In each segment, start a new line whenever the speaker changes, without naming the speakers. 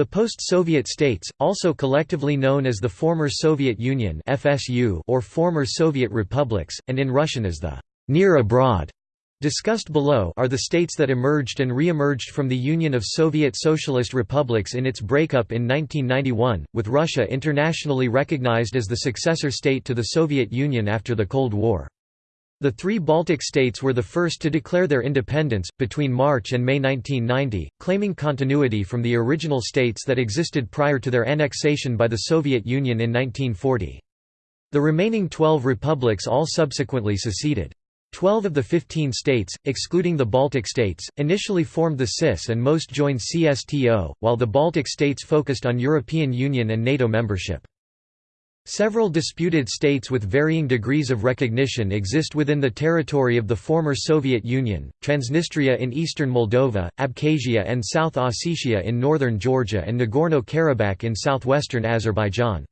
The post-Soviet states, also collectively known as the former Soviet Union (FSU) or former Soviet republics, and in Russian as the near abroad, discussed below, are the states that emerged and re-emerged from the Union of Soviet Socialist Republics in its breakup in 1991, with Russia internationally recognized as the successor state to the Soviet Union after the Cold War. The three Baltic states were the first to declare their independence, between March and May 1990, claiming continuity from the original states that existed prior to their annexation by the Soviet Union in 1940. The remaining 12 republics all subsequently seceded. Twelve of the 15 states, excluding the Baltic states, initially formed the CIS and most joined CSTO, while the Baltic states focused on European Union and NATO membership. Several disputed states with varying degrees of recognition exist within the territory of the former Soviet Union, Transnistria in eastern Moldova, Abkhazia and South Ossetia in northern Georgia and Nagorno-Karabakh in southwestern Azerbaijan.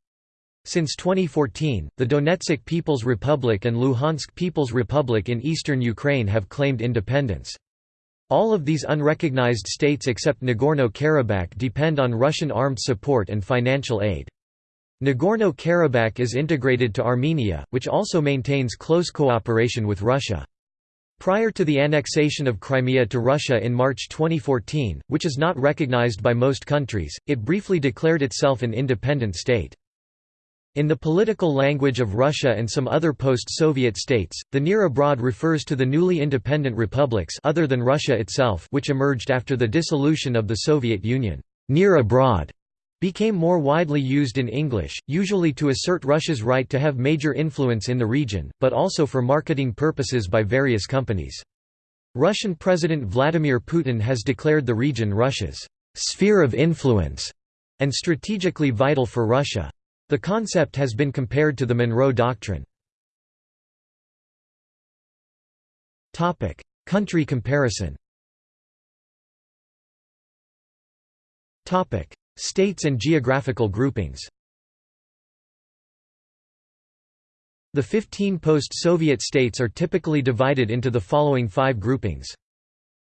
Since 2014, the Donetsk People's Republic and Luhansk People's Republic in eastern Ukraine have claimed independence. All of these unrecognized states except Nagorno-Karabakh depend on Russian armed support and financial aid. Nagorno-Karabakh is integrated to Armenia, which also maintains close cooperation with Russia. Prior to the annexation of Crimea to Russia in March 2014, which is not recognized by most countries, it briefly declared itself an independent state. In the political language of Russia and some other post-Soviet states, the near abroad refers to the newly independent republics other than Russia itself which emerged after the dissolution of the Soviet Union. Near abroad became more widely used in English, usually to assert Russia's right to have major influence in the region, but also for marketing purposes by various companies. Russian President Vladimir Putin has declared the region Russia's sphere of influence and strategically vital for Russia. The concept has been compared to the Monroe Doctrine. Country comparison States and geographical groupings The 15 post-Soviet states are typically divided into the following five groupings.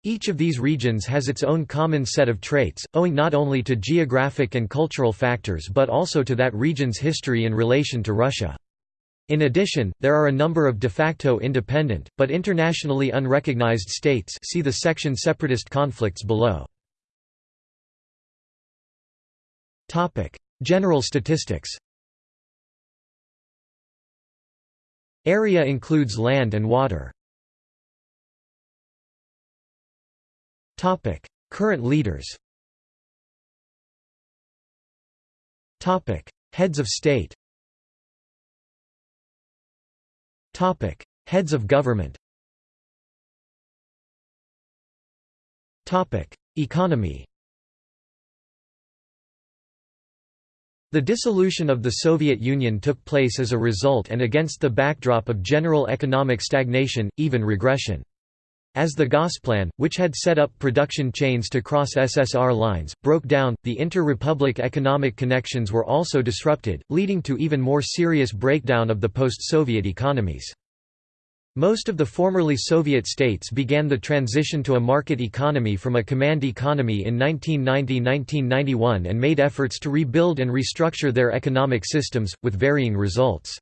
Each of these regions has its own common set of traits, owing not only to geographic and cultural factors but also to that region's history in relation to Russia. In addition, there are a number of de facto independent, but internationally unrecognized states see the section Separatist conflicts below. Topic: General statistics. Area includes land and water. Topic: Current leaders. Topic: Heads of state. Topic: Heads of government. Topic: Economy. The dissolution of the Soviet Union took place as a result and against the backdrop of general economic stagnation, even regression. As the Gosplan, which had set up production chains to cross SSR lines, broke down, the inter-republic economic connections were also disrupted, leading to even more serious breakdown of the post-Soviet economies. Most of the formerly Soviet states began the transition to a market economy from a command economy in 1990–1991 and made efforts to rebuild and restructure their economic systems, with varying results.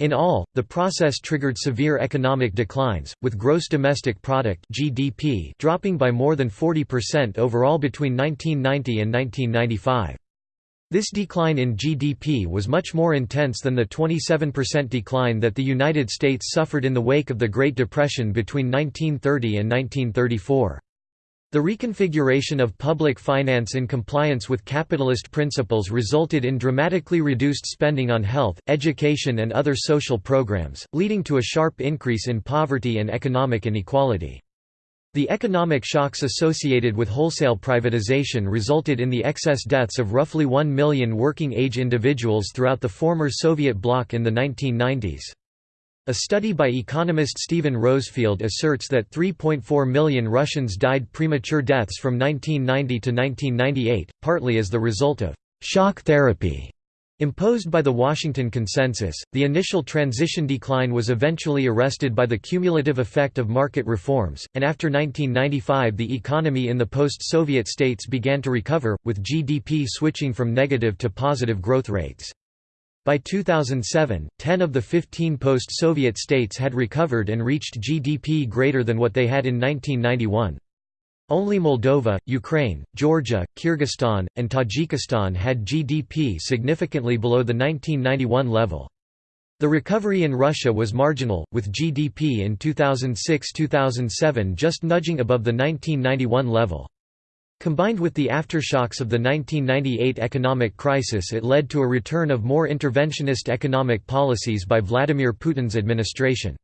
In all, the process triggered severe economic declines, with gross domestic product (GDP) dropping by more than 40% overall between 1990 and 1995. This decline in GDP was much more intense than the 27% decline that the United States suffered in the wake of the Great Depression between 1930 and 1934. The reconfiguration of public finance in compliance with capitalist principles resulted in dramatically reduced spending on health, education and other social programs, leading to a sharp increase in poverty and economic inequality. The economic shocks associated with wholesale privatization resulted in the excess deaths of roughly 1 million working-age individuals throughout the former Soviet bloc in the 1990s. A study by economist Steven Rosefielde asserts that 3.4 million Russians died premature deaths from 1990 to 1998, partly as the result of «shock therapy» Imposed by the Washington Consensus, the initial transition decline was eventually arrested by the cumulative effect of market reforms, and after 1995 the economy in the post-Soviet states began to recover, with GDP switching from negative to positive growth rates. By 2007, 10 of the 15 post-Soviet states had recovered and reached GDP greater than what they had in 1991. Only Moldova, Ukraine, Georgia, Kyrgyzstan, and Tajikistan had GDP significantly below the 1991 level. The recovery in Russia was marginal, with GDP in 2006–2007 just nudging above the 1991 level. Combined with the aftershocks of the 1998 economic crisis it led to a return of more interventionist economic policies by Vladimir Putin's administration.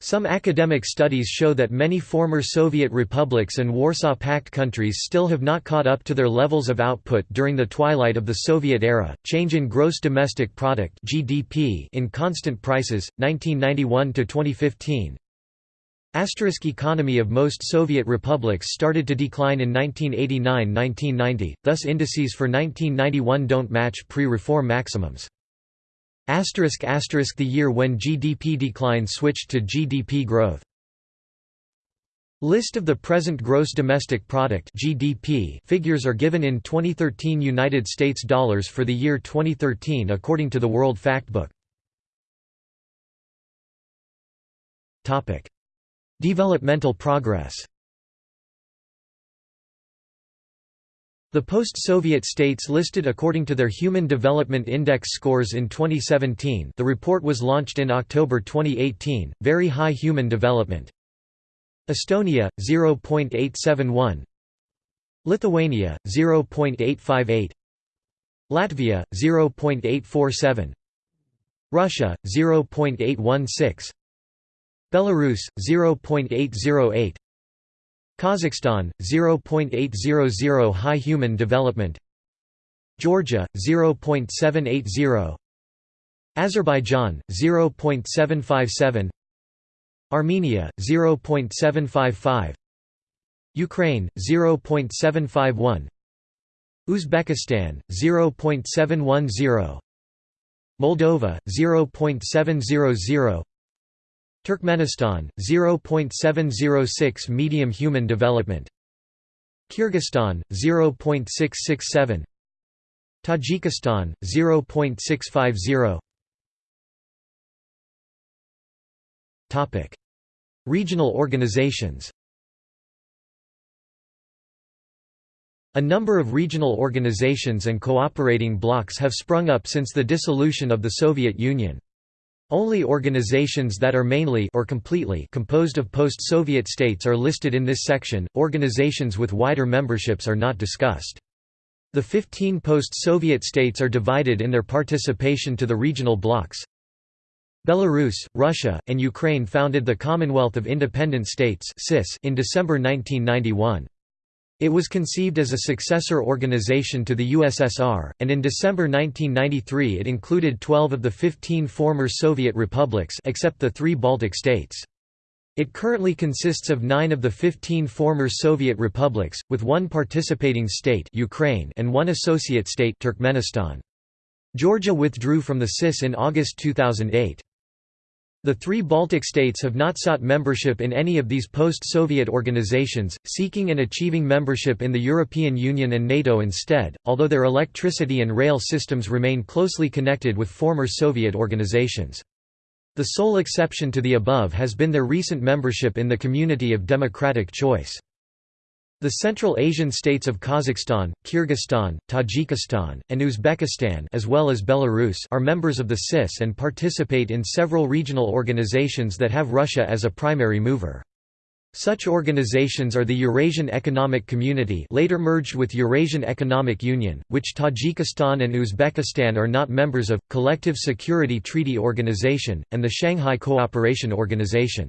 Some academic studies show that many former Soviet republics and Warsaw Pact countries still have not caught up to their levels of output during the twilight of the Soviet era. Change in gross domestic product (GDP) in constant prices 1991 to 2015. Asterisk economy of most Soviet republics started to decline in 1989–1990, thus indices for 1991 don't match pre-reform maximums. Asterisk asterisk the year when GDP decline switched to GDP growth. List of the present gross domestic product (GDP) figures are given in 2013 United States dollars for the year 2013 according to the World Factbook. Topic: Developmental progress. The post-Soviet states listed according to their Human Development Index scores in 2017 the report was launched in October 2018, Very High Human Development. Estonia, 0.871 Lithuania, 0.858 Latvia, 0.847 Russia, 0.816 Belarus, 0.808 Kazakhstan 0.800 high human development. Georgia 0.780 Azerbaijan 0.757 Armenia 0.755 Ukraine 0.751 Uzbekistan 0.710 Moldova 0.700 Turkmenistan 0.706 medium human development. Kyrgyzstan 0.667 Tajikistan 0.650 Topic. Regional organizations. A number of regional organizations and cooperating blocs have sprung up since the dissolution of the Soviet Union. Only organizations that are mainly or completely composed of post-Soviet states are listed in this section, organizations with wider memberships are not discussed. The 15 post-Soviet states are divided in their participation to the regional blocs. Belarus, Russia, and Ukraine founded the Commonwealth of Independent States in December 1991. It was conceived as a successor organization to the USSR, and in December 1993 it included 12 of the 15 former Soviet republics except the three Baltic states. It currently consists of nine of the 15 former Soviet republics, with one participating state Ukraine and one associate state Turkmenistan. Georgia withdrew from the CIS in August 2008. The three Baltic states have not sought membership in any of these post-Soviet organizations, seeking and achieving membership in the European Union and NATO instead, although their electricity and rail systems remain closely connected with former Soviet organizations. The sole exception to the above has been their recent membership in the Community of Democratic Choice. The Central Asian states of Kazakhstan, Kyrgyzstan, Tajikistan, and Uzbekistan as well as Belarus are members of the CIS and participate in several regional organizations that have Russia as a primary mover. Such organizations are the Eurasian Economic Community later merged with Eurasian Economic Union, which Tajikistan and Uzbekistan are not members of, Collective Security Treaty Organization, and the Shanghai Cooperation Organization.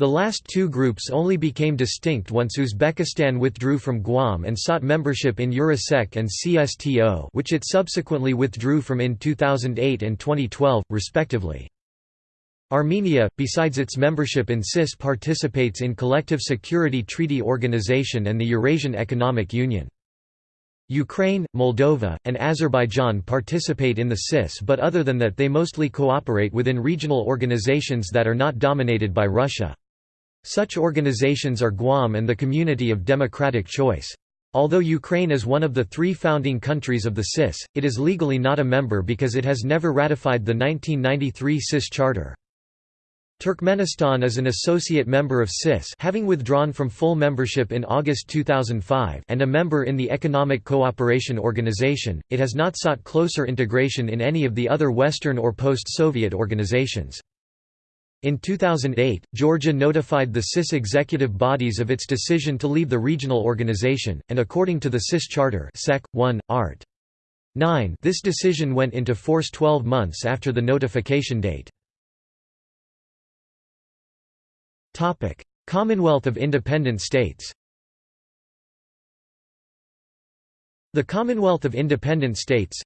The last two groups only became distinct once Uzbekistan withdrew from Guam and sought membership in Eurasec and CSTO which it subsequently withdrew from in 2008 and 2012, respectively. Armenia, besides its membership in CIS participates in Collective Security Treaty Organization and the Eurasian Economic Union. Ukraine, Moldova, and Azerbaijan participate in the CIS but other than that they mostly cooperate within regional organizations that are not dominated by Russia. Such organizations are Guam and the Community of Democratic Choice. Although Ukraine is one of the three founding countries of the CIS, it is legally not a member because it has never ratified the 1993 CIS Charter. Turkmenistan is an associate member of CIS having withdrawn from full membership in August 2005 and a member in the Economic Cooperation Organization, it has not sought closer integration in any of the other Western or post-Soviet organizations. In 2008, Georgia notified the CIS executive bodies of its decision to leave the regional organization, and according to the CIS Charter Sec. 1, Art. 9 this decision went into force 12 months after the notification date. Commonwealth of Independent States The Commonwealth of Independent States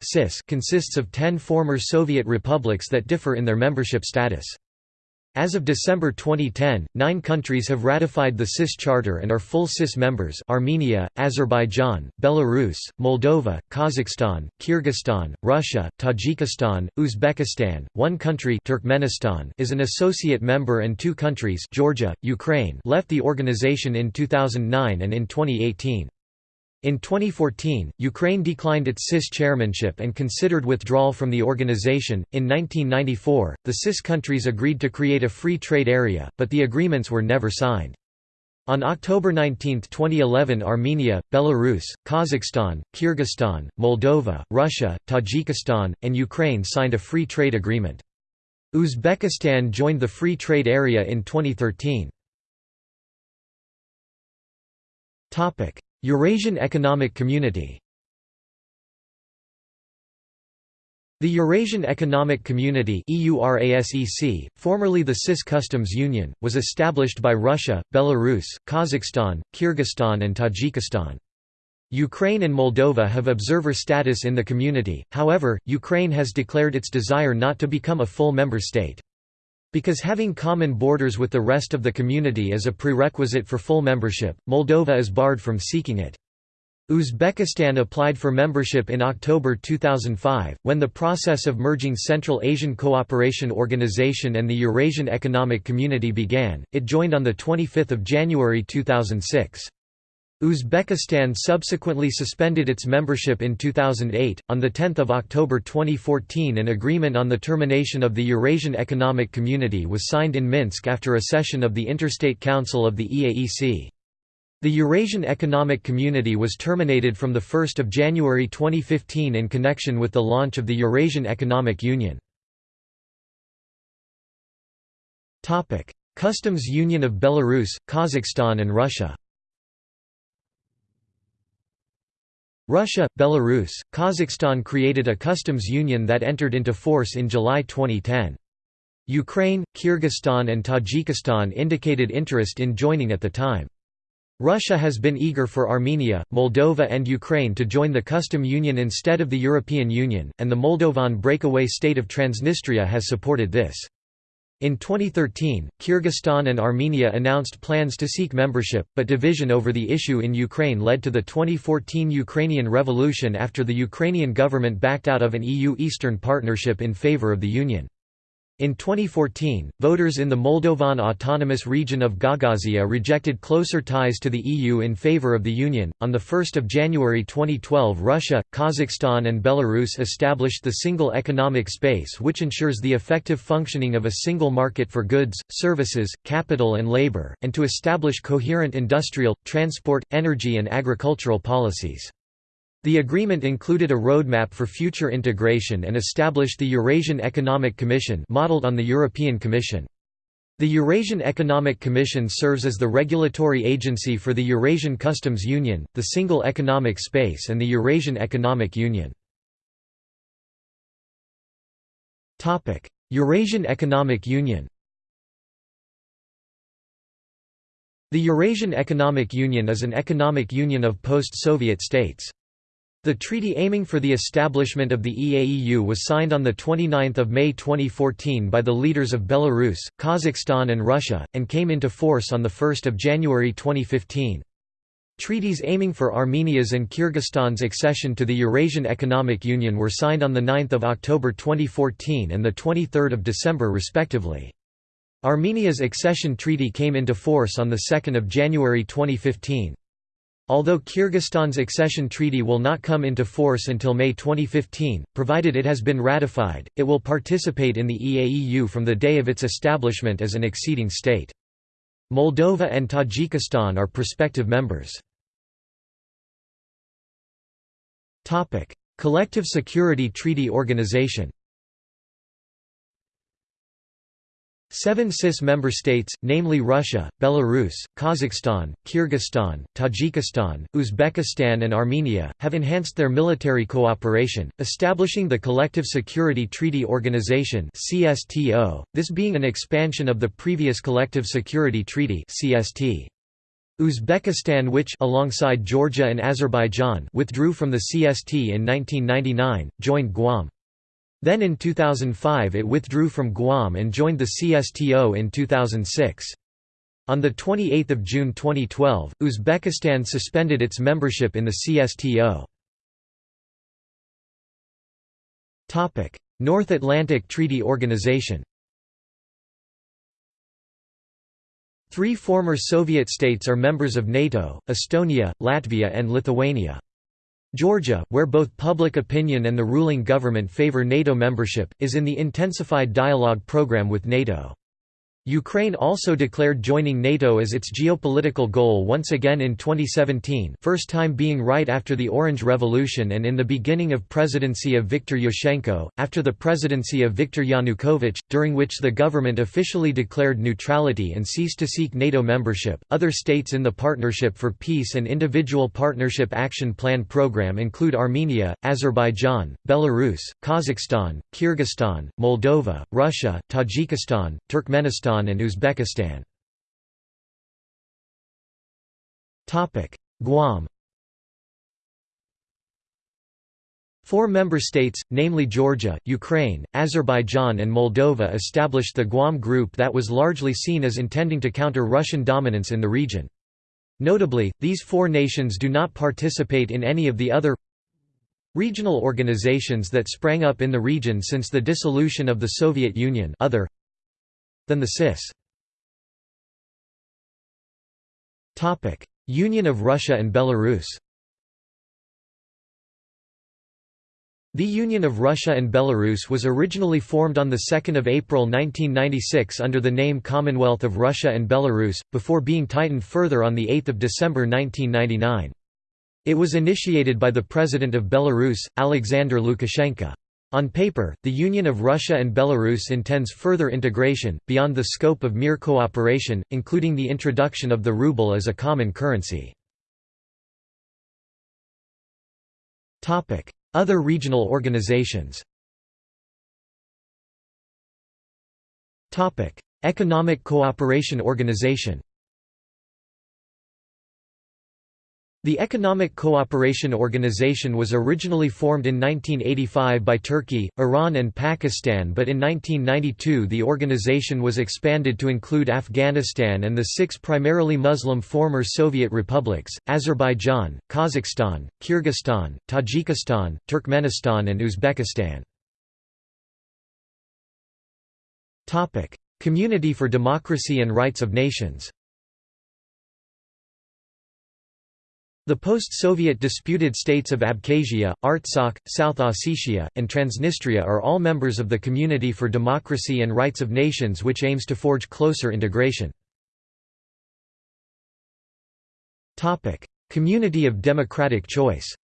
consists of ten former Soviet republics that differ in their membership status. As of December 2010, nine countries have ratified the CIS Charter and are full CIS members Armenia, Azerbaijan, Belarus, Moldova, Kazakhstan, Kyrgyzstan, Russia, Tajikistan, Uzbekistan, one country Turkmenistan is an associate member and two countries Georgia, Ukraine left the organization in 2009 and in 2018. In 2014, Ukraine declined its CIS chairmanship and considered withdrawal from the organization. In 1994, the CIS countries agreed to create a free trade area, but the agreements were never signed. On October 19, 2011 Armenia, Belarus, Kazakhstan, Kyrgyzstan, Moldova, Russia, Tajikistan, and Ukraine signed a free trade agreement. Uzbekistan joined the free trade area in 2013. Eurasian Economic Community The Eurasian Economic Community formerly the CIS Customs Union, was established by Russia, Belarus, Kazakhstan, Kyrgyzstan and Tajikistan. Ukraine and Moldova have observer status in the community, however, Ukraine has declared its desire not to become a full member state. Because having common borders with the rest of the community is a prerequisite for full membership, Moldova is barred from seeking it. Uzbekistan applied for membership in October 2005, when the process of merging Central Asian Cooperation Organization and the Eurasian Economic Community began. It joined on 25 January 2006. Uzbekistan subsequently suspended its membership in 2008. On 10 October 2014, an agreement on the termination of the Eurasian Economic Community was signed in Minsk after a session of the Interstate Council of the EAEC. The Eurasian Economic Community was terminated from 1 January 2015 in connection with the launch of the Eurasian Economic Union. Customs Union of Belarus, Kazakhstan and Russia Russia, Belarus, Kazakhstan created a customs union that entered into force in July 2010. Ukraine, Kyrgyzstan and Tajikistan indicated interest in joining at the time. Russia has been eager for Armenia, Moldova and Ukraine to join the custom union instead of the European Union, and the Moldovan breakaway state of Transnistria has supported this. In 2013, Kyrgyzstan and Armenia announced plans to seek membership, but division over the issue in Ukraine led to the 2014 Ukrainian Revolution after the Ukrainian government backed out of an EU Eastern Partnership in favor of the Union. In 2014, voters in the Moldovan autonomous region of Gagauzia rejected closer ties to the EU in favor of the Union. On 1 January 2012, Russia, Kazakhstan, and Belarus established the Single Economic Space, which ensures the effective functioning of a single market for goods, services, capital, and labor, and to establish coherent industrial, transport, energy, and agricultural policies. The agreement included a roadmap for future integration and established the Eurasian Economic Commission modeled on the European Commission. The Eurasian Economic Commission serves as the regulatory agency for the Eurasian Customs Union, the Single Economic Space and the Eurasian Economic Union. Eurasian Economic Union The Eurasian Economic Union is an economic union of post-Soviet states. The treaty aiming for the establishment of the EAEU was signed on 29 May 2014 by the leaders of Belarus, Kazakhstan and Russia, and came into force on 1 January 2015. Treaties aiming for Armenia's and Kyrgyzstan's accession to the Eurasian Economic Union were signed on 9 October 2014 and 23 December respectively. Armenia's accession treaty came into force on 2 January 2015. Although Kyrgyzstan's accession treaty will not come into force until May 2015, provided it has been ratified, it will participate in the EAEU from the day of its establishment as an acceding state. Moldova and Tajikistan are prospective members. Collective Security Treaty Organization Seven CIS member states, namely Russia, Belarus, Kazakhstan, Kyrgyzstan, Tajikistan, Uzbekistan and Armenia, have enhanced their military cooperation, establishing the Collective Security Treaty Organization this being an expansion of the previous Collective Security Treaty Uzbekistan which alongside Georgia and Azerbaijan withdrew from the CST in 1999, joined Guam. Then in 2005 it withdrew from Guam and joined the CSTO in 2006. On 28 June 2012, Uzbekistan suspended its membership in the CSTO. North Atlantic Treaty Organization Three former Soviet states are members of NATO, Estonia, Latvia and Lithuania. Georgia, where both public opinion and the ruling government favor NATO membership, is in the intensified dialogue program with NATO. Ukraine also declared joining NATO as its geopolitical goal once again in 2017 first time being right after the Orange Revolution and in the beginning of presidency of Viktor Yushchenko, after the presidency of Viktor Yanukovych, during which the government officially declared neutrality and ceased to seek NATO membership. Other states in the Partnership for Peace and Individual Partnership Action Plan program include Armenia, Azerbaijan, Belarus, Kazakhstan, Kyrgyzstan, Moldova, Russia, Tajikistan, Turkmenistan and Uzbekistan. Guam Four member states, namely Georgia, Ukraine, Azerbaijan and Moldova established the Guam Group that was largely seen as intending to counter Russian dominance in the region. Notably, these four nations do not participate in any of the other regional organizations that sprang up in the region since the dissolution of the Soviet Union other than the CIS. Union of Russia and Belarus The Union of Russia and Belarus was originally formed on 2 April 1996 under the name Commonwealth of Russia and Belarus, before being tightened further on 8 December 1999. It was initiated by the President of Belarus, Alexander Lukashenko. On paper, the Union of Russia and Belarus intends further integration, beyond the scope of mere cooperation, including the introduction of the ruble as a common currency. Other regional organizations Economic Cooperation Organization The Economic Cooperation Organization was originally formed in 1985 by Turkey, Iran and Pakistan but in 1992 the organization was expanded to include Afghanistan and the six primarily Muslim former Soviet republics, Azerbaijan, Kazakhstan, Kyrgyzstan, Tajikistan, Turkmenistan and Uzbekistan. Community for Democracy and Rights of Nations The post-Soviet disputed states of Abkhazia, Artsakh, South Ossetia, and Transnistria are all members of the Community for Democracy and Rights of Nations which aims to forge closer integration. Community of Democratic Choice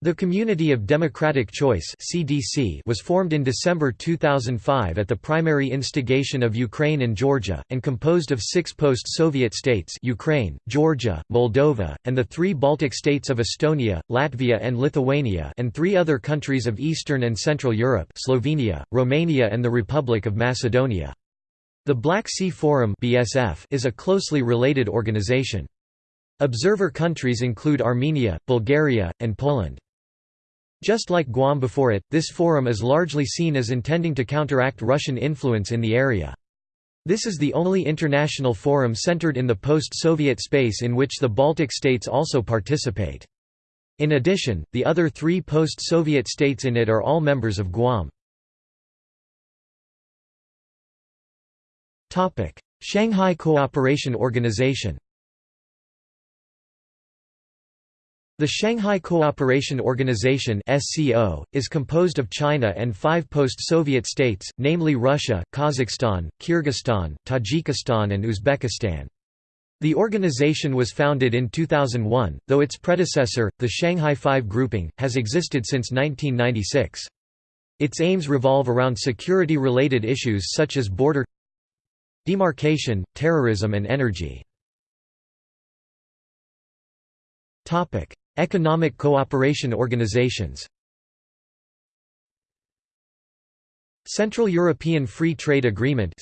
The Community of Democratic Choice (CDC) was formed in December 2005 at the primary instigation of Ukraine and Georgia and composed of 6 post-Soviet states: Ukraine, Georgia, Moldova, and the 3 Baltic states of Estonia, Latvia and Lithuania and 3 other countries of Eastern and Central Europe: Slovenia, Romania and the Republic of Macedonia. The Black Sea Forum (BSF) is a closely related organization. Observer countries include Armenia, Bulgaria, and Poland. Just like Guam before it, this forum is largely seen as intending to counteract Russian influence in the area. This is the only international forum centered in the post-Soviet space in which the Baltic states also participate. In addition, the other three post-Soviet states in it are all members of Guam. Shanghai Cooperation Organization The Shanghai Cooperation Organization (SCO) is composed of China and five post-Soviet states, namely Russia, Kazakhstan, Kyrgyzstan, Tajikistan and Uzbekistan. The organization was founded in 2001, though its predecessor, the Shanghai Five grouping, has existed since 1996. Its aims revolve around security-related issues such as border demarcation, terrorism and energy. Economic cooperation organizations Central European Free Trade Agreement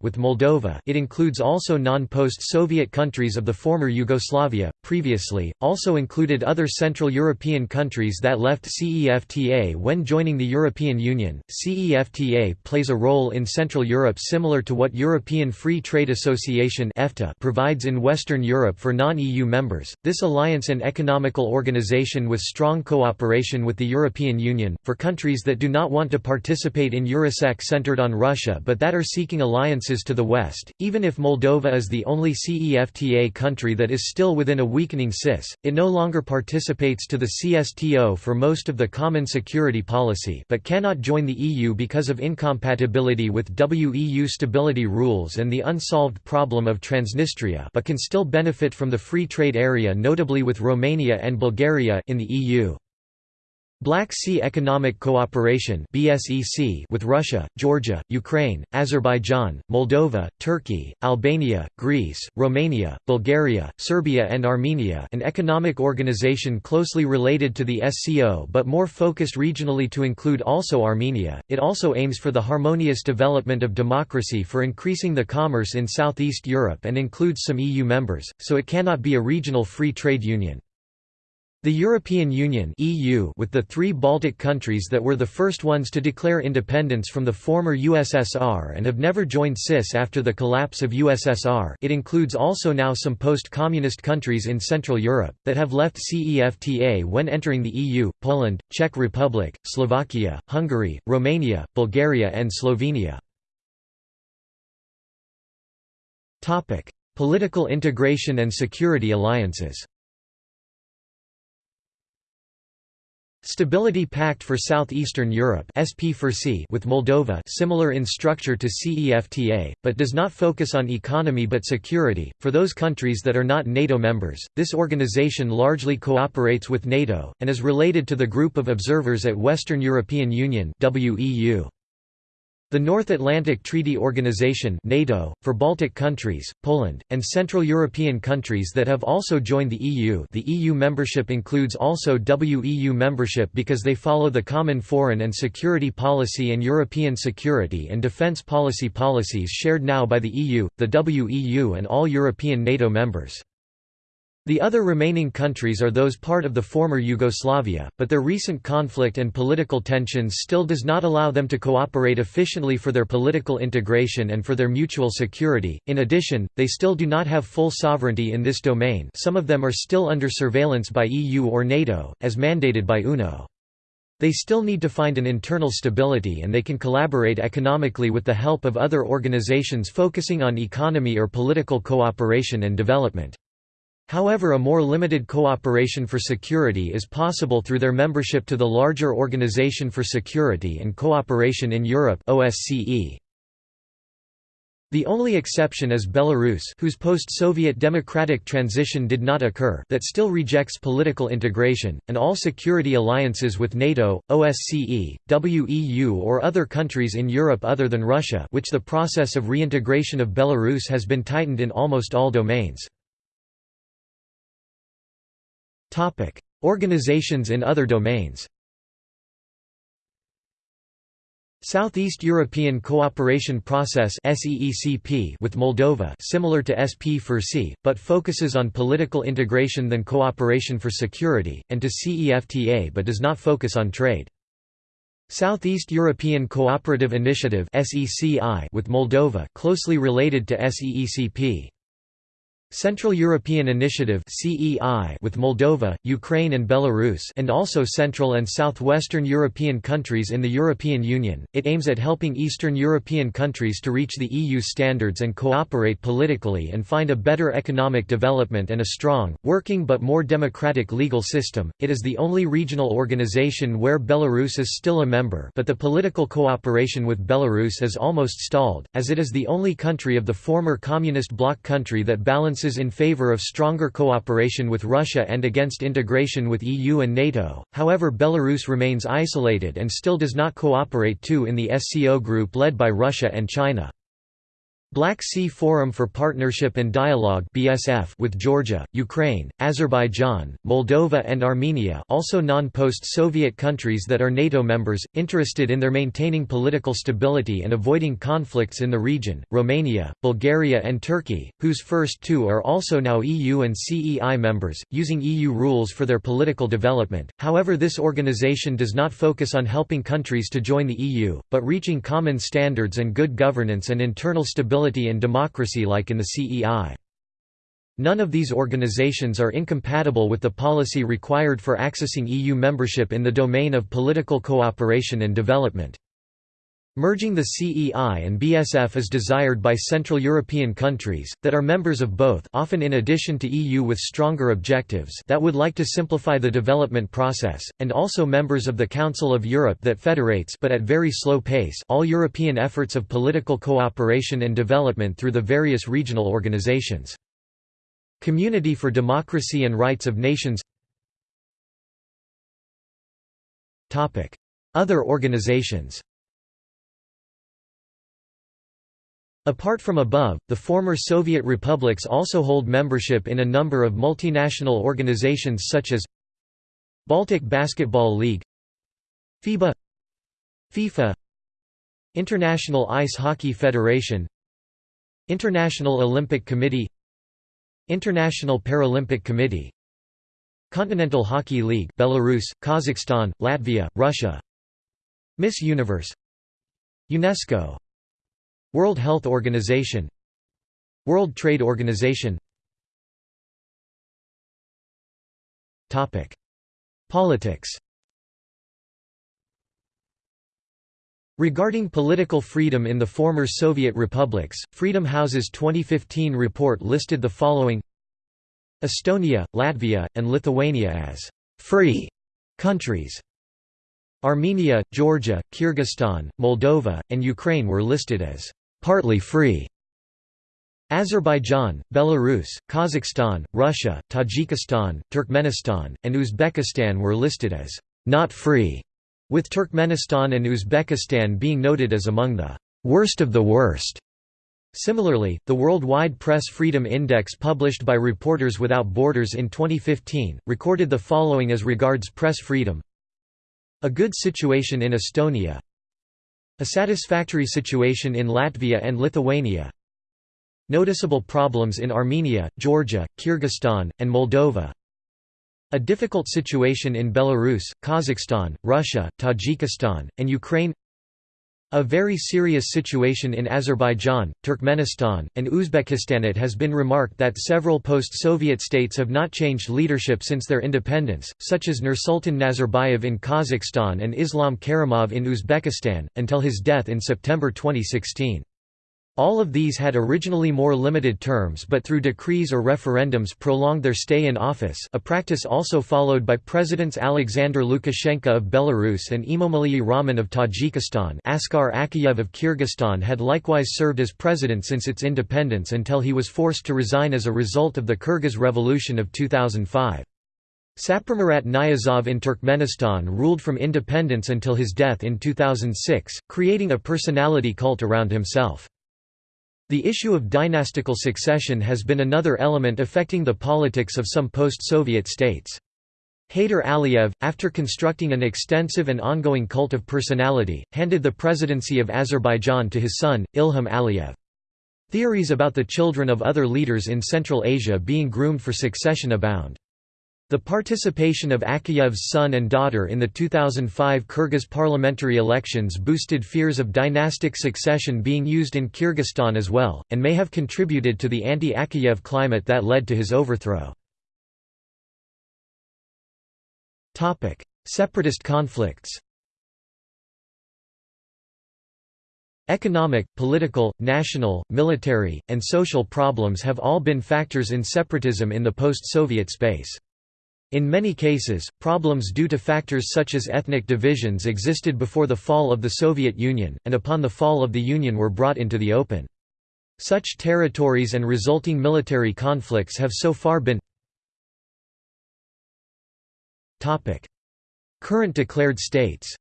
with Moldova it includes also non-post-Soviet countries of the former Yugoslavia, previously, also included other Central European countries that left CEFTA when joining the European Union. CEFTA plays a role in Central Europe similar to what European Free Trade Association provides in Western Europe for non-EU members. This alliance and economical organization with strong cooperation with the European Union, for countries that do not want to participate participate in Eurasec centered on Russia but that are seeking alliances to the West. Even if Moldova is the only CEFTA country that is still within a weakening CIS, it no longer participates to the CSTO for most of the common security policy but cannot join the EU because of incompatibility with WEU stability rules and the unsolved problem of Transnistria but can still benefit from the free trade area notably with Romania and Bulgaria in the EU. Black Sea Economic Cooperation with Russia, Georgia, Ukraine, Azerbaijan, Moldova, Turkey, Albania, Greece, Romania, Bulgaria, Serbia and Armenia an economic organization closely related to the SCO but more focused regionally to include also Armenia. It also aims for the harmonious development of democracy for increasing the commerce in Southeast Europe and includes some EU members, so it cannot be a regional free trade union. The European Union (EU) with the three Baltic countries that were the first ones to declare independence from the former USSR and have never joined CIS after the collapse of USSR. It includes also now some post-communist countries in Central Europe that have left CEFTA when entering the EU: Poland, Czech Republic, Slovakia, Hungary, Romania, Bulgaria and Slovenia. Topic: Political integration and security alliances. Stability Pact for Southeastern Europe with Moldova similar in structure to CEFTA, but does not focus on economy but security. For those countries that are not NATO members, this organization largely cooperates with NATO, and is related to the group of observers at Western European Union WEU. The North Atlantic Treaty Organization NATO, for Baltic countries, Poland, and Central European countries that have also joined the EU the EU membership includes also WEU membership because they follow the common foreign and security policy and European security and defence policy policies shared now by the EU, the WEU and all European NATO members. The other remaining countries are those part of the former Yugoslavia, but their recent conflict and political tensions still does not allow them to cooperate efficiently for their political integration and for their mutual security. In addition, they still do not have full sovereignty in this domain. Some of them are still under surveillance by EU or NATO, as mandated by UNO. They still need to find an internal stability and they can collaborate economically with the help of other organizations focusing on economy or political cooperation and development. However a more limited cooperation for security is possible through their membership to the larger Organization for Security and Cooperation in Europe OSCE. The only exception is Belarus whose post-Soviet democratic transition did not occur that still rejects political integration, and all security alliances with NATO, OSCE, WEU or other countries in Europe other than Russia which the process of reintegration of Belarus has been tightened in almost all domains. Organizations in other domains Southeast European Cooperation Process with Moldova similar to SP4C, but focuses on political integration than cooperation for security, and to CEFTA but does not focus on trade. Southeast European Cooperative Initiative with Moldova closely related to SEECP. Central European Initiative with Moldova, Ukraine and Belarus and also Central and Southwestern European countries in the European Union. It aims at helping Eastern European countries to reach the EU standards and cooperate politically and find a better economic development and a strong, working but more democratic legal system. It is the only regional organization where Belarus is still a member, but the political cooperation with Belarus is almost stalled as it is the only country of the former communist bloc country that balances in favor of stronger cooperation with Russia and against integration with EU and NATO, however Belarus remains isolated and still does not cooperate too in the SCO group led by Russia and China. Black Sea Forum for Partnership and Dialogue (BSF) with Georgia, Ukraine, Azerbaijan, Moldova and Armenia, also non-post-Soviet countries that are NATO members, interested in their maintaining political stability and avoiding conflicts in the region. Romania, Bulgaria and Turkey, whose first two are also now EU and CEI members, using EU rules for their political development. However, this organization does not focus on helping countries to join the EU, but reaching common standards and good governance and internal stability and democracy like in the CEI. None of these organizations are incompatible with the policy required for accessing EU membership in the domain of political cooperation and development. Merging the CEI and BSF is desired by Central European countries, that are members of both often in addition to EU with stronger objectives that would like to simplify the development process, and also members of the Council of Europe that federates but at very slow pace all European efforts of political cooperation and development through the various regional organizations. Community for Democracy and Rights of Nations Other organizations Apart from above, the former Soviet republics also hold membership in a number of multinational organizations such as Baltic Basketball League FIBA FIFA International Ice Hockey Federation International Olympic Committee International Paralympic Committee Continental Hockey League Belarus, Kazakhstan, Latvia, Russia Miss Universe UNESCO World Health Organization World Trade Organization. Politics. Regarding political freedom in the former Soviet republics, Freedom House's 2015 report listed the following. Estonia, Latvia, and Lithuania as «free» countries. Armenia, Georgia, Kyrgyzstan, Moldova, and Ukraine were listed as partly free. Azerbaijan, Belarus, Kazakhstan, Russia, Tajikistan, Turkmenistan, and Uzbekistan were listed as not free, with Turkmenistan and Uzbekistan being noted as among the worst of the worst. Similarly, the Worldwide Press Freedom Index published by Reporters Without Borders in 2015, recorded the following as regards press freedom A good situation in Estonia a satisfactory situation in Latvia and Lithuania. Noticeable problems in Armenia, Georgia, Kyrgyzstan, and Moldova. A difficult situation in Belarus, Kazakhstan, Russia, Tajikistan, and Ukraine a very serious situation in Azerbaijan, Turkmenistan, and Uzbekistan. It has been remarked that several post-Soviet states have not changed leadership since their independence, such as Nursultan Nazarbayev in Kazakhstan and Islam Karimov in Uzbekistan, until his death in September 2016. All of these had originally more limited terms but through decrees or referendums prolonged their stay in office a practice also followed by Presidents Alexander Lukashenko of Belarus and Emomali Rahmon of Tajikistan Askar Akayev of Kyrgyzstan had likewise served as president since its independence until he was forced to resign as a result of the Kyrgyz Revolution of 2005. Saparmurat Niyazov in Turkmenistan ruled from independence until his death in 2006, creating a personality cult around himself. The issue of dynastical succession has been another element affecting the politics of some post-Soviet states. Heydar Aliyev, after constructing an extensive and ongoing cult of personality, handed the presidency of Azerbaijan to his son, Ilham Aliyev. Theories about the children of other leaders in Central Asia being groomed for succession abound. The participation of Akayev's son and daughter in the 2005 Kyrgyz parliamentary elections boosted fears of dynastic succession being used in Kyrgyzstan as well, and may have contributed to the anti-Akayev climate that led to his overthrow. Separatist conflicts Economic, political, national, military, and social problems have all been factors in separatism in the post-Soviet space. In many cases, problems due to factors such as ethnic divisions existed before the fall of the Soviet Union, and upon the fall of the Union were brought into the open. Such territories and resulting military conflicts have so far been Current declared states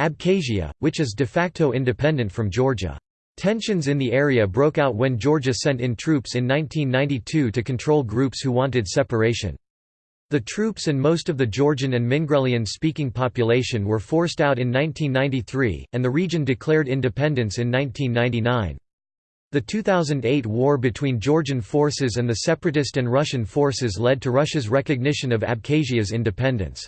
Abkhazia, which is de facto independent from Georgia. Tensions in the area broke out when Georgia sent in troops in 1992 to control groups who wanted separation. The troops and most of the Georgian and Mingrelian-speaking population were forced out in 1993, and the region declared independence in 1999. The 2008 war between Georgian forces and the separatist and Russian forces led to Russia's recognition of Abkhazia's independence.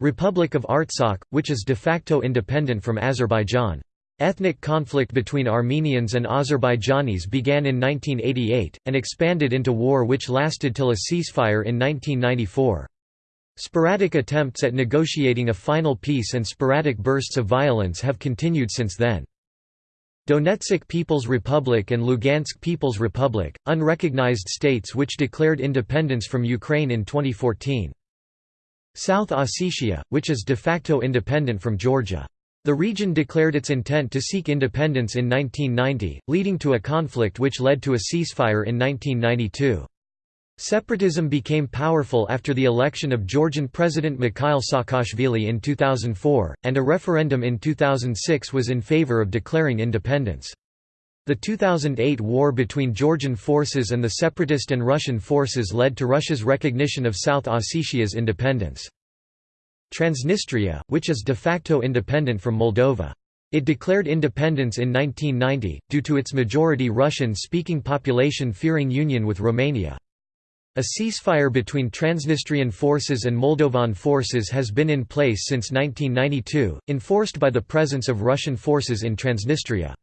Republic of Artsakh, which is de facto independent from Azerbaijan. Ethnic conflict between Armenians and Azerbaijanis began in 1988, and expanded into war which lasted till a ceasefire in 1994. Sporadic attempts at negotiating a final peace and sporadic bursts of violence have continued since then. Donetsk People's Republic and Lugansk People's Republic, unrecognized states which declared independence from Ukraine in 2014. South Ossetia, which is de facto independent from Georgia. The region declared its intent to seek independence in 1990, leading to a conflict which led to a ceasefire in 1992. Separatism became powerful after the election of Georgian President Mikhail Saakashvili in 2004, and a referendum in 2006 was in favor of declaring independence. The 2008 war between Georgian forces and the separatist and Russian forces led to Russia's recognition of South Ossetia's independence. Transnistria, which is de facto independent from Moldova. It declared independence in 1990, due to its majority Russian-speaking population fearing union with Romania. A ceasefire between Transnistrian forces and Moldovan forces has been in place since 1992, enforced by the presence of Russian forces in Transnistria.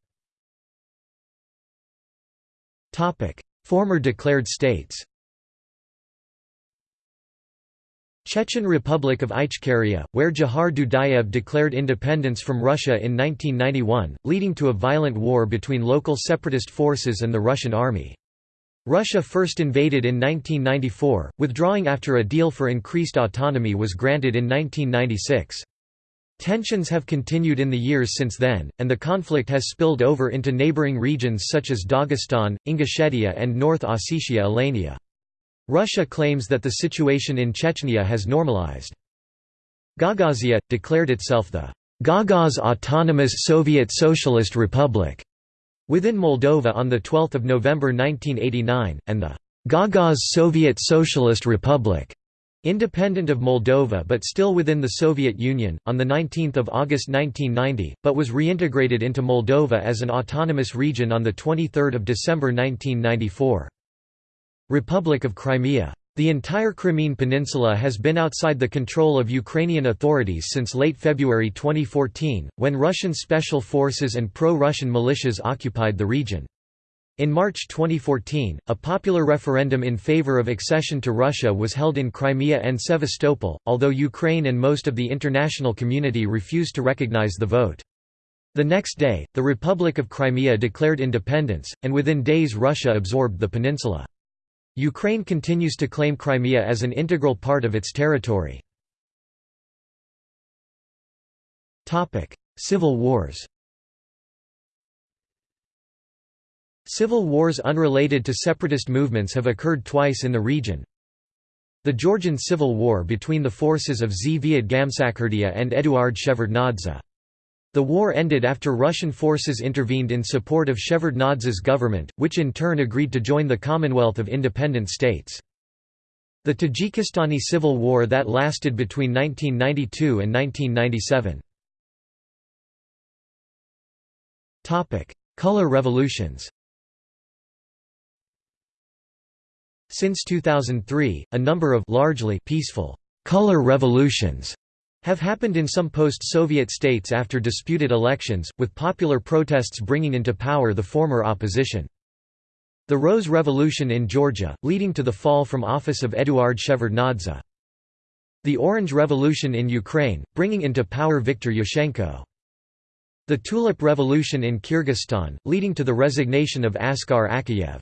Former declared states Chechen Republic of Ichkeria, where Dzhokhar Dudayev declared independence from Russia in 1991, leading to a violent war between local separatist forces and the Russian army. Russia first invaded in 1994, withdrawing after a deal for increased autonomy was granted in 1996. Tensions have continued in the years since then, and the conflict has spilled over into neighboring regions such as Dagestan, Ingushetia and North Ossetia Alania. Russia claims that the situation in Chechnya has normalized. Gagauzia, declared itself the Gagauz Autonomous Soviet Socialist Republic within Moldova on 12 November 1989, and the Gagauz Soviet Socialist Republic independent of Moldova but still within the Soviet Union, on 19 August 1990, but was reintegrated into Moldova as an autonomous region on 23 December 1994. Republic of Crimea. The entire Crimean Peninsula has been outside the control of Ukrainian authorities since late February 2014, when Russian special forces and pro-Russian militias occupied the region. In March 2014, a popular referendum in favor of accession to Russia was held in Crimea and Sevastopol, although Ukraine and most of the international community refused to recognize the vote. The next day, the Republic of Crimea declared independence, and within days Russia absorbed the peninsula. Ukraine continues to claim Crimea as an integral part of its territory. Civil wars Civil wars unrelated to separatist movements have occurred twice in the region. The Georgian Civil War between the forces of Zviad Gamsakhurdia and Eduard Shevardnadze. The war ended after Russian forces intervened in support of Shevardnadze's government, which in turn agreed to join the Commonwealth of Independent States. The Tajikistani Civil War that lasted between 1992 and 1997. Color revolutions Since 2003, a number of largely peaceful color revolutions have happened in some post-Soviet states after disputed elections, with popular protests bringing into power the former opposition. The Rose Revolution in Georgia, leading to the fall from office of Eduard Shevardnadze. The Orange Revolution in Ukraine, bringing into power Viktor Yushchenko. The Tulip Revolution in Kyrgyzstan, leading to the resignation of Askar Akayev.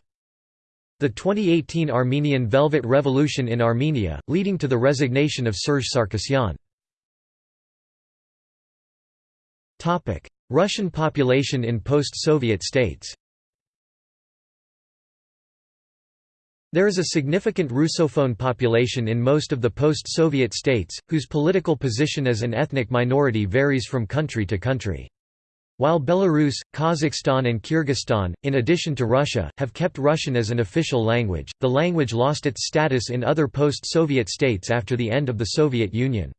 The 2018 Armenian Velvet Revolution in Armenia, leading to the resignation of Serge Sarkisyan. Russian population in post-Soviet states There is a significant Russophone population in most of the post-Soviet states, whose political position as an ethnic minority varies from country to country. While Belarus, Kazakhstan and Kyrgyzstan, in addition to Russia, have kept Russian as an official language, the language lost its status in other post-Soviet states after the end of the Soviet Union.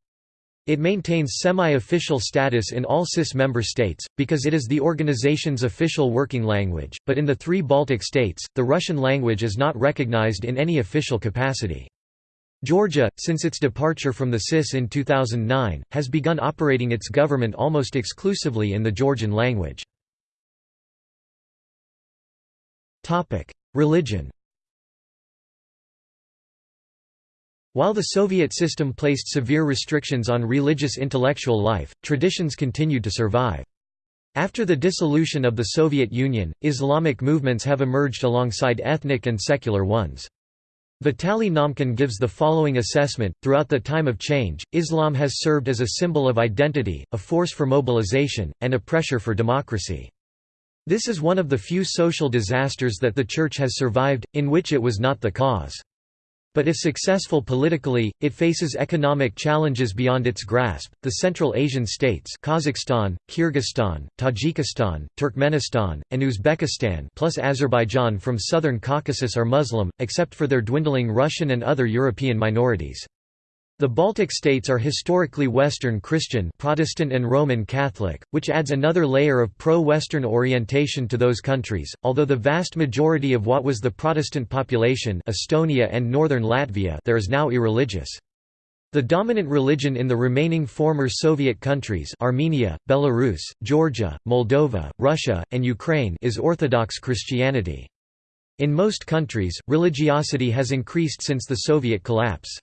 It maintains semi-official status in all CIS member states, because it is the organization's official working language, but in the three Baltic states, the Russian language is not recognized in any official capacity. Georgia, since its departure from the CIS in 2009, has begun operating its government almost exclusively in the Georgian language. Religion While the Soviet system placed severe restrictions on religious intellectual life, traditions continued to survive. After the dissolution of the Soviet Union, Islamic movements have emerged alongside ethnic and secular ones. Vitaly Naumkin gives the following assessment, throughout the time of change, Islam has served as a symbol of identity, a force for mobilization, and a pressure for democracy. This is one of the few social disasters that the Church has survived, in which it was not the cause. But if successful politically, it faces economic challenges beyond its grasp. The Central Asian states, Kazakhstan, Kyrgyzstan, Tajikistan, Turkmenistan, and Uzbekistan, plus Azerbaijan from southern Caucasus are Muslim, except for their dwindling Russian and other European minorities. The Baltic states are historically Western Christian Protestant and Roman Catholic, which adds another layer of pro-Western orientation to those countries, although the vast majority of what was the Protestant population Estonia and northern Latvia there is now irreligious. The dominant religion in the remaining former Soviet countries Armenia, Belarus, Georgia, Moldova, Russia, and Ukraine is Orthodox Christianity. In most countries, religiosity has increased since the Soviet collapse.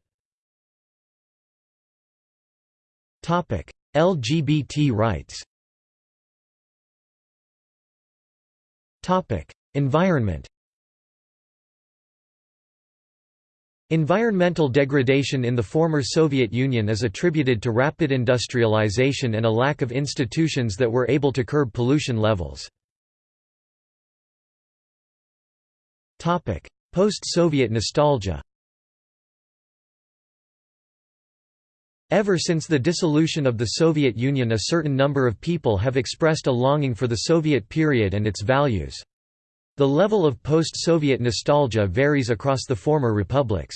LGBT rights. Environment. Environmental degradation in the former Soviet Union is attributed to rapid industrialization and a lack of institutions that were able to curb pollution levels. Post-Soviet nostalgia Ever since the dissolution of the Soviet Union a certain number of people have expressed a longing for the Soviet period and its values. The level of post-Soviet nostalgia varies across the former republics.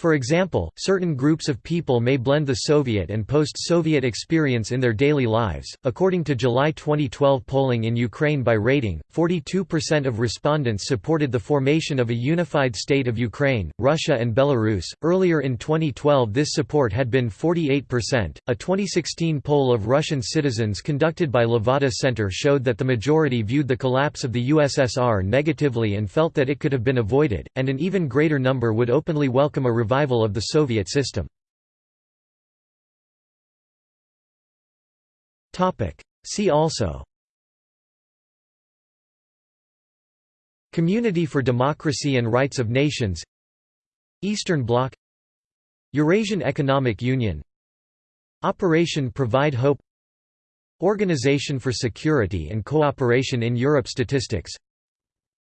For example, certain groups of people may blend the Soviet and post-Soviet experience in their daily lives. According to July 2012 polling in Ukraine by rating, 42% of respondents supported the formation of a unified state of Ukraine, Russia and Belarus. Earlier in 2012 this support had been 48%. A 2016 poll of Russian citizens conducted by Levada Center showed that the majority viewed the collapse of the USSR negatively and felt that it could have been avoided, and an even greater number would openly welcome a revival of the Soviet system. See also. Community for Democracy and Rights of Nations. Eastern Bloc. Eurasian Economic Union. Operation Provide Hope. Organization for Security and Cooperation in Europe Statistics.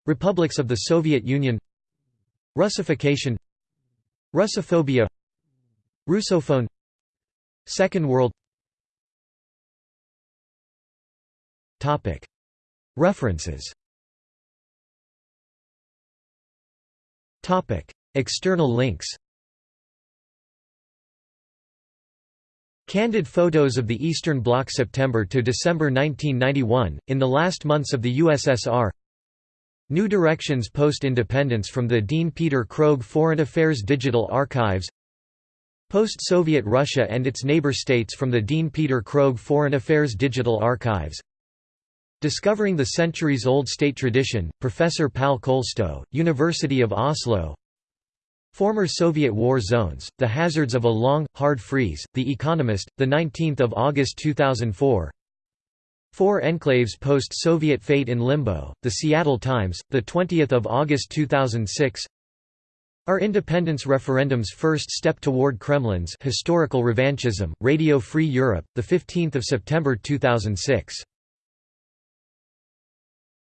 Republics of the Soviet Union. Russification Russophobia Russophone Second World. References. External links. Candid photos of the Eastern Bloc September to December 1991, in the last months of the USSR New Directions Post-Independence from the Dean Peter Krogh Foreign Affairs Digital Archives. Post-Soviet Russia and its neighbor states from the Dean Peter Krogh Foreign Affairs Digital Archives. Discovering the Centuries-Old State Tradition, Professor Pal Kolstø, University of Oslo. Former Soviet War Zones, The Hazards of a Long, Hard Freeze, The Economist, 19 August 2004 Four enclaves post-Soviet fate in limbo, The Seattle Times, 20 August 2006 our independence referendum's first step toward Kremlin's historical revanchism, Radio Free Europe, 15 September 2006